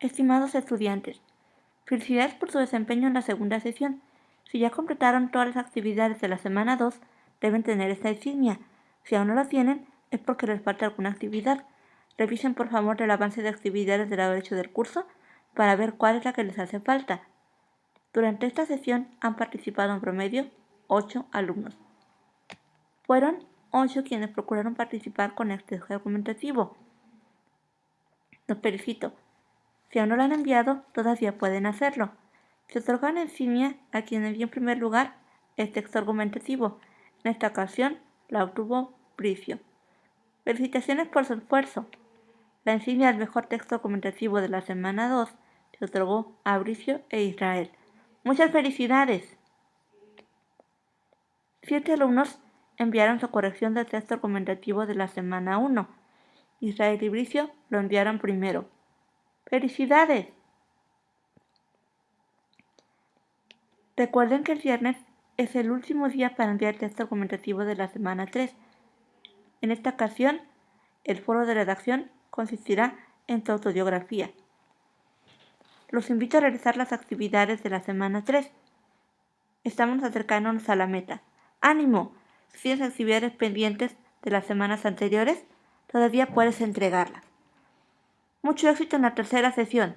Estimados estudiantes, felicidades por su desempeño en la segunda sesión. Si ya completaron todas las actividades de la semana 2, deben tener esta insignia. Si aún no la tienen, es porque les falta alguna actividad. Revisen por favor el avance de actividades del derecho del curso para ver cuál es la que les hace falta. Durante esta sesión han participado en promedio 8 alumnos. Fueron 8 quienes procuraron participar con este argumentativo. Los felicito. Si aún no lo han enviado, todavía pueden hacerlo. Se otorgan insignia a quien envió en primer lugar el texto argumentativo. En esta ocasión la obtuvo Bricio. Felicitaciones por su esfuerzo. La insignia del mejor texto argumentativo de la semana 2 se otorgó a Bricio e Israel. Muchas felicidades. Siete alumnos enviaron su corrección del texto argumentativo de la semana 1. Israel y Bricio lo enviaron primero. ¡Felicidades! Recuerden que el viernes es el último día para enviar el texto argumentativo de la semana 3. En esta ocasión, el foro de redacción consistirá en tu autobiografía. Los invito a realizar las actividades de la semana 3. Estamos acercándonos a la meta. ¡Ánimo! Si tienes actividades pendientes de las semanas anteriores, todavía puedes entregarlas. Mucho éxito en la tercera sesión.